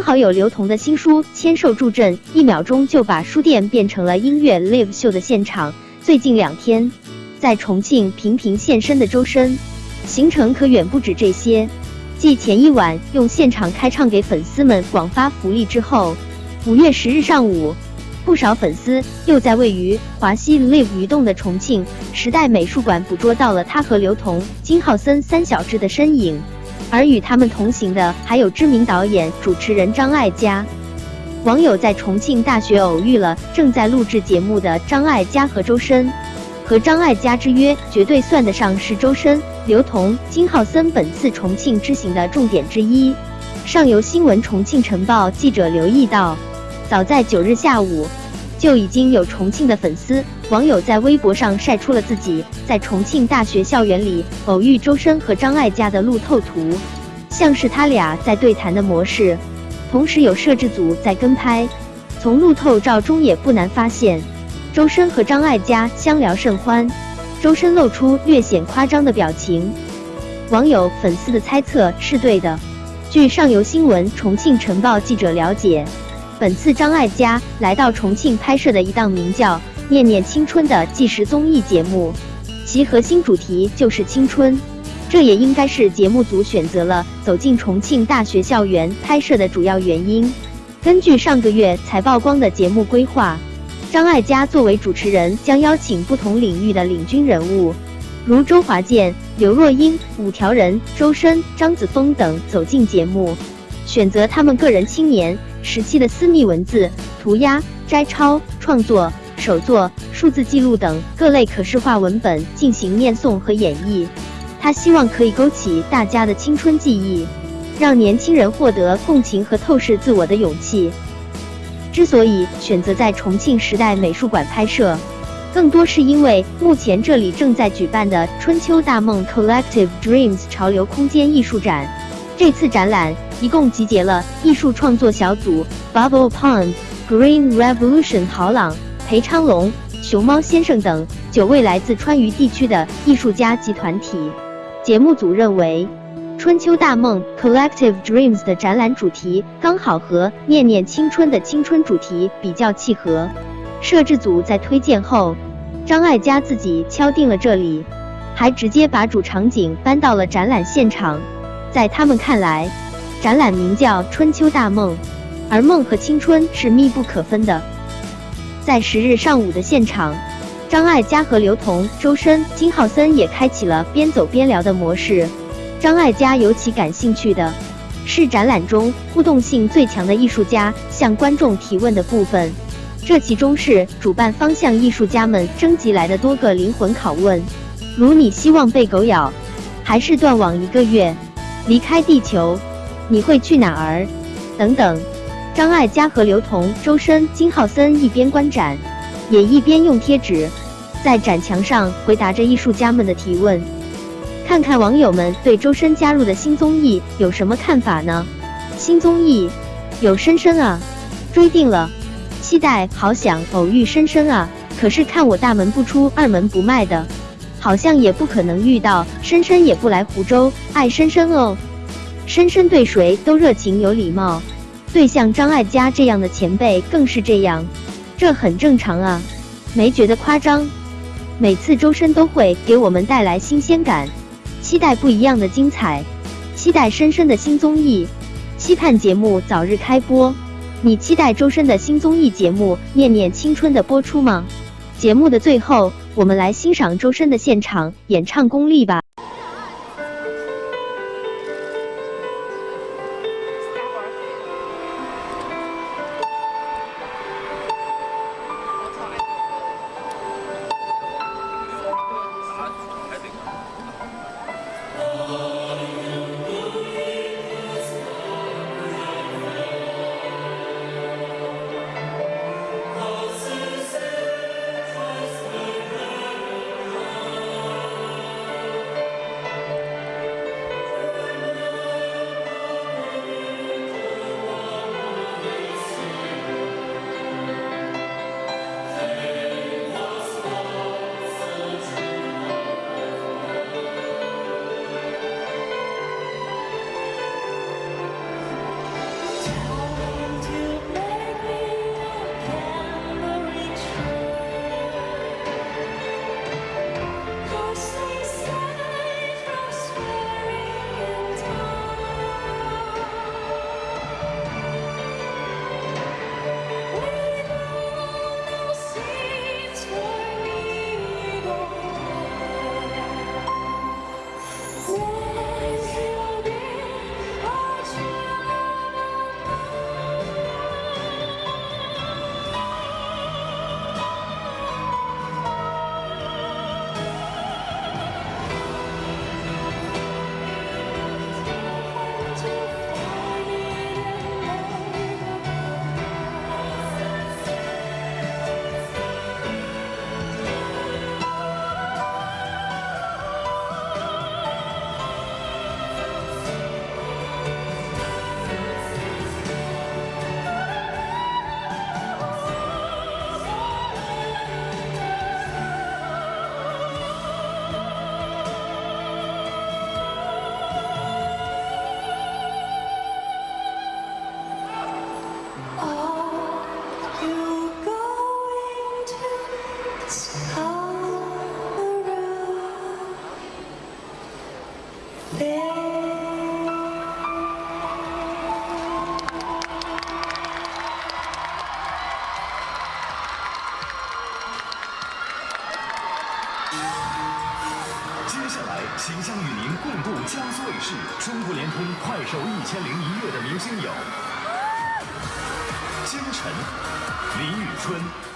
刚好有刘同的新书签售助阵，一秒钟就把书店变成了音乐 live 秀的现场。最近两天，在重庆频频现身的周深，行程可远不止这些。继前一晚用现场开唱给粉丝们广发福利之后，五月十日上午，不少粉丝又在位于华西 live 移动的重庆时代美术馆捕捉到了他和刘同、金浩森三小只的身影。而与他们同行的还有知名导演、主持人张艾嘉。网友在重庆大学偶遇了正在录制节目的张艾嘉和周深，和张艾嘉之约绝对算得上是周深、刘同、金浩森本次重庆之行的重点之一。上游新闻重庆晨报记者留意到，早在九日下午。就已经有重庆的粉丝网友在微博上晒出了自己在重庆大学校园里偶遇周深和张艾嘉的路透图，像是他俩在对谈的模式，同时有摄制组在跟拍。从路透照中也不难发现，周深和张艾嘉相聊甚欢，周深露出略显夸张的表情。网友粉丝的猜测是对的。据上游新闻重庆晨报记者了解。本次张艾嘉来到重庆拍摄的一档名叫《念念青春》的纪实综艺节目，其核心主题就是青春。这也应该是节目组选择了走进重庆大学校园拍摄的主要原因。根据上个月才曝光的节目规划，张艾嘉作为主持人，将邀请不同领域的领军人物，如周华健、刘若英、五条人、周深、张子枫等走进节目，选择他们个人青年。时期的私密文字、涂鸦、摘抄、创作、手作、数字记录等各类可视化文本进行念诵和演绎。他希望可以勾起大家的青春记忆，让年轻人获得共情和透视自我的勇气。之所以选择在重庆时代美术馆拍摄，更多是因为目前这里正在举办的“春秋大梦 Collective Dreams” 潮流空间艺术展。这次展览。一共集结了艺术创作小组 Bubble Pond、Green Revolution、郝朗、裴昌龙、熊猫先生等九位来自川渝地区的艺术家及团体。节目组认为，《春秋大梦 Collective Dreams》的展览主题刚好和《念念青春》的青春主题比较契合。摄制组在推荐后，张艾嘉自己敲定了这里，还直接把主场景搬到了展览现场。在他们看来，展览名叫《春秋大梦》，而梦和青春是密不可分的。在十日上午的现场，张艾嘉和刘同、周深、金浩森也开启了边走边聊的模式。张艾嘉尤其感兴趣的是展览中互动性最强的艺术家向观众提问的部分，这其中是主办方向艺术家们征集来的多个灵魂拷问，如你希望被狗咬，还是断网一个月，离开地球？你会去哪儿？等等，张艾嘉和刘同、周深、金浩森一边观展，也一边用贴纸在展墙上回答着艺术家们的提问。看看网友们对周深加入的新综艺有什么看法呢？新综艺有深深啊，追定了，期待，好想偶遇深深啊！可是看我大门不出二门不迈的，好像也不可能遇到深深，也不来湖州，爱深深哦。深深对谁都热情有礼貌，对像张艾嘉这样的前辈更是这样，这很正常啊，没觉得夸张。每次周深都会给我们带来新鲜感，期待不一样的精彩，期待深深的新综艺，期盼节目早日开播。你期待周深的新综艺节目《念念青春》的播出吗？节目的最后，我们来欣赏周深的现场演唱功力吧。接下来，即将与您共度江苏卫视、中国联通、快手一千零一夜的明星有：金晨、李宇春。